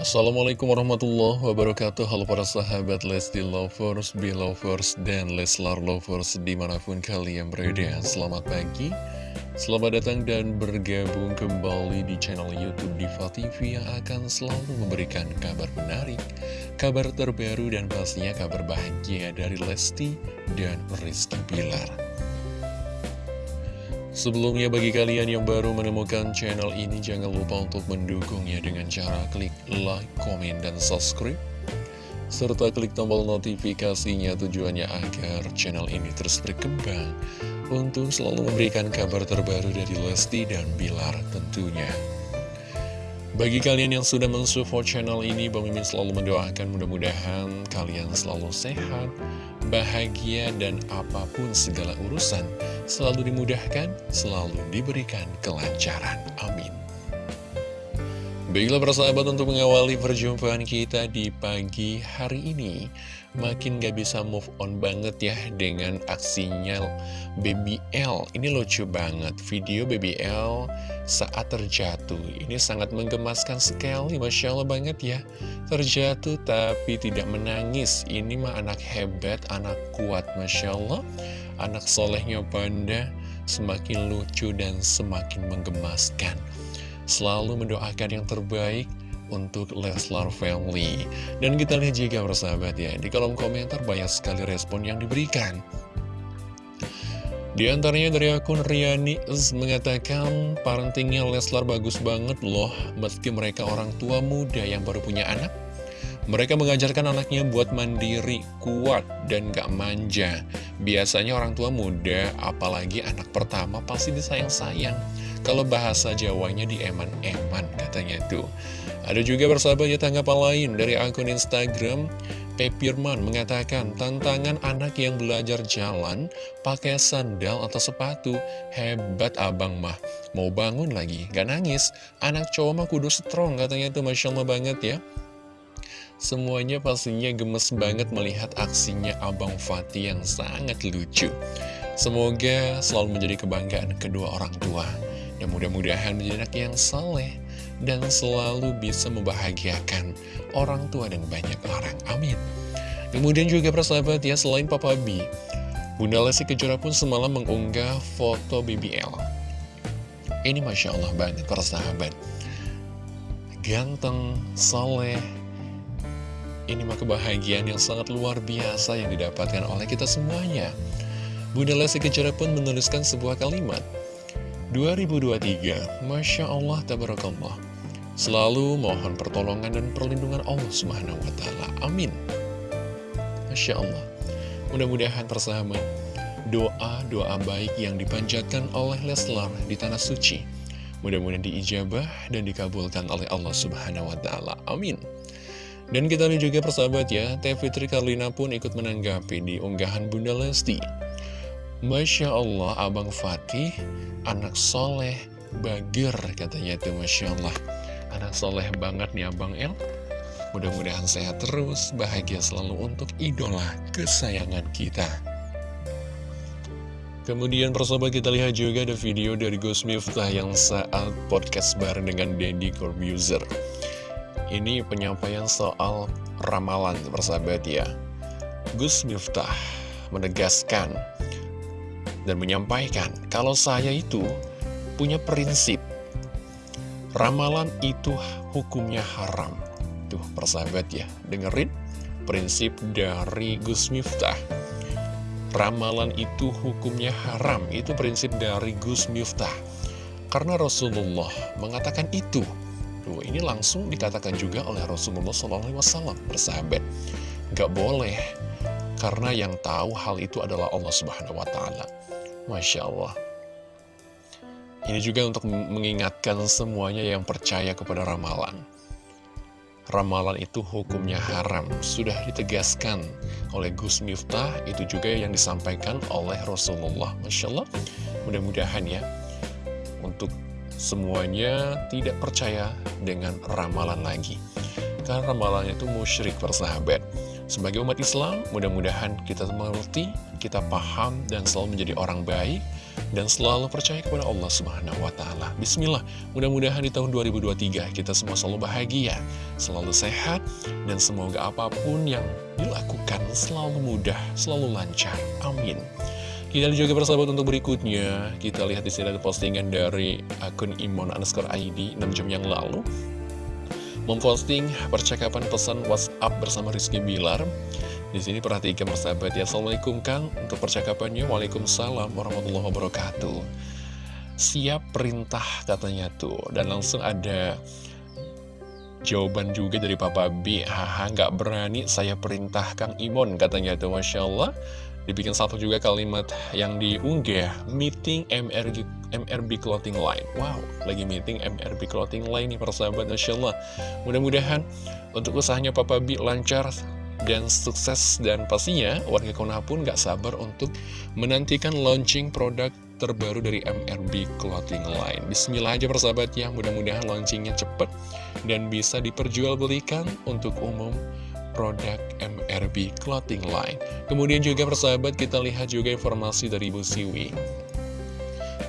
Assalamualaikum warahmatullahi wabarakatuh. Halo para sahabat Lesti Lovers, Belovers, dan Leslar Lovers di mana pun kalian berada. Selamat pagi, selamat datang dan bergabung kembali di channel Youtube Diva TV Yang akan selalu memberikan kabar menarik, kabar terbaru dan pastinya kabar bahagia dari Lesti dan Rizky Pilar Sebelumnya bagi kalian yang baru menemukan channel ini jangan lupa untuk mendukungnya dengan cara klik like, komen, dan subscribe serta klik tombol notifikasinya tujuannya agar channel ini terus berkembang untuk selalu memberikan kabar terbaru dari Lesti dan Bilar tentunya. Bagi kalian yang sudah mensupport channel ini, Bang Mimin selalu mendoakan mudah-mudahan kalian selalu sehat, bahagia, dan apa pun segala urusan selalu dimudahkan, selalu diberikan kelancaran. Amin. Baiklah persahabat untuk mengawali perjumpaan kita di pagi hari ini Makin gak bisa move on banget ya dengan aksinya Baby L Ini lucu banget, video Baby L saat terjatuh. Ini sangat menggemaskan sekali, Masya Allah banget ya. Terjatuh tapi tidak menangis. Ini mah anak hebat, anak kuat, Masya Allah. Anak solehnya Banda semakin lucu dan semakin menggemaskan. Selalu mendoakan yang terbaik untuk Leslar Family. Dan kita lihat juga bersahabat ya Di kolom komentar banyak sekali respon yang diberikan di antaranya dari akun Riani mengatakan parentingnya Leslar bagus banget loh meski mereka orang tua muda yang baru punya anak. Mereka mengajarkan anaknya buat mandiri, kuat, dan gak manja. Biasanya orang tua muda, apalagi anak pertama pasti disayang-sayang. Kalau bahasa Jawanya di eman-eman katanya tuh. Ada juga bersahabat ya tanggapan lain dari akun Instagram Pepirman mengatakan tantangan anak yang belajar jalan pakai sandal atau sepatu hebat abang mah. Mau bangun lagi gak nangis. Anak cowok mah kudu strong katanya itu masya Allah banget ya. Semuanya pastinya gemes banget melihat aksinya abang Fatih yang sangat lucu. Semoga selalu menjadi kebanggaan kedua orang tua. Dan mudah-mudahan menjadi anak yang saleh dan selalu bisa membahagiakan orang tua dan banyak orang. Amin. Kemudian juga persahabat ya, selain Papa B, Bunda Lesti Kejora pun semalam mengunggah foto BBL. Ini Masya Allah banget persahabat. Ganteng, soleh, ini mah kebahagiaan yang sangat luar biasa yang didapatkan oleh kita semuanya. Bunda Lesti Kejora pun menuliskan sebuah kalimat, 2023, Masya Allah, Tabarakallah. Selalu mohon pertolongan dan perlindungan Allah Subhanahu wa Ta'ala. Amin. Masya Allah. Mudah-mudahan persahabat, doa-doa baik yang dipanjatkan oleh Leslar di Tanah Suci. Mudah-mudahan diijabah dan dikabulkan oleh Allah Subhanahu wa Ta'ala. Amin. Dan kita lihat juga persahabat ya, Teh Fitri Karlina pun ikut menanggapi di unggahan Bunda Lesti. Masya Allah, Abang Fatih, anak soleh, bagir katanya itu Masya Allah. Anak soleh banget nih Abang El. Mudah-mudahan sehat terus, bahagia selalu untuk idola kesayangan kita. Kemudian persahabat kita lihat juga ada video dari Gus Miftah yang saat podcast bareng dengan Deddy Corbuzier. Ini penyampaian soal ramalan persahabat ya. Gus Miftah menegaskan dan menyampaikan kalau saya itu punya prinsip ramalan itu hukumnya haram. Tuh persahabat ya, dengerin prinsip dari Gus Miftah. Ramalan itu hukumnya haram, itu prinsip dari Gus Miftah. Karena Rasulullah mengatakan itu. Tuh, ini langsung dikatakan juga oleh Rasulullah SAW, persahabat. Gak boleh, karena yang tahu hal itu adalah Allah Subhanahu Wa Taala. Masya Allah. Ini juga untuk mengingatkan semuanya yang percaya kepada ramalan. Ramalan itu hukumnya haram, sudah ditegaskan oleh Gus Miftah, itu juga yang disampaikan oleh Rasulullah. Masya Allah, mudah-mudahan ya, untuk semuanya tidak percaya dengan ramalan lagi. Karena ramalan itu musyrik persahabat. Sebagai umat Islam, mudah-mudahan kita mengerti, kita paham, dan selalu menjadi orang baik, dan selalu percaya kepada Allah Subhanahu wa taala. Bismillah. Mudah-mudahan di tahun 2023 kita semua selalu bahagia, selalu sehat dan semoga apa pun yang dilakukan selalu mudah, selalu lancar. Amin. Kita juga bersahabat untuk berikutnya Kita lihat di sini ada postingan dari akun Imon underscore ID 6 jam yang lalu Memposting percakapan pesan WhatsApp bersama Rizky Bilar di sini perhatikan persahabat ya. Assalamualaikum Kang. Untuk percakapannya Waalaikumsalam warahmatullahi wabarakatuh. Siap perintah katanya tuh. Dan langsung ada Jawaban juga dari Papa B Haha nggak berani saya perintah Kang Imon katanya tuh. Masya Allah. Dibikin satu juga kalimat yang diunggah Meeting MRG, MRB Clothing Line. Wow, lagi meeting MRB Clothing Line nih persahabat Masya Allah. Mudah-mudahan untuk usahanya Papa B lancar dan sukses dan pastinya warga Konoha pun gak sabar untuk menantikan launching produk terbaru dari MRB Clothing Line. Bismillah aja persahabat ya, mudah-mudahan launchingnya cepat dan bisa diperjualbelikan untuk umum produk MRB Clothing Line. Kemudian juga persahabat kita lihat juga informasi dari Ibu Siwi.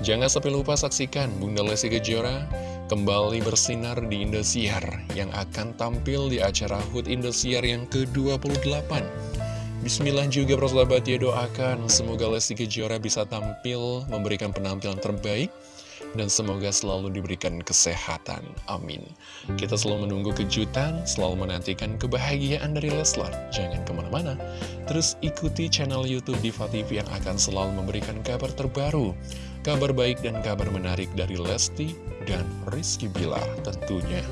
Jangan sampai lupa saksikan Bunda Lesti Kejora kembali bersinar di Indosiar yang akan tampil di acara HUT Indosiar yang ke-28. Bismillah juga persahabat ya doakan semoga Lesti Kejora bisa tampil memberikan penampilan terbaik dan semoga selalu diberikan kesehatan. Amin. Kita selalu menunggu kejutan, selalu menantikan kebahagiaan dari Leslar. Jangan ke mana-mana. Terus ikuti channel Youtube Diva TV yang akan selalu memberikan kabar terbaru kabar baik dan kabar menarik dari Lesti dan Rizky Bilar tentunya.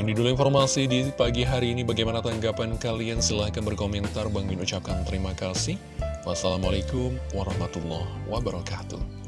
Ini dulu informasi di pagi hari ini. Bagaimana tanggapan kalian? Silahkan berkomentar. Bang Min ucapkan terima kasih. Wassalamualaikum warahmatullahi wabarakatuh.